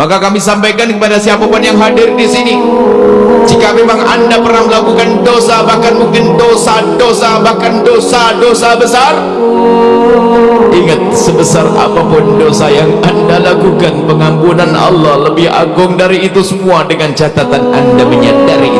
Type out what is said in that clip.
Maka kami sampaikan kepada siapapun yang hadir di sini Jika memang anda pernah melakukan dosa Bahkan mungkin dosa-dosa Bahkan dosa-dosa besar Ingat sebesar apapun dosa yang anda lakukan Pengampunan Allah lebih agung dari itu semua Dengan catatan anda menyadari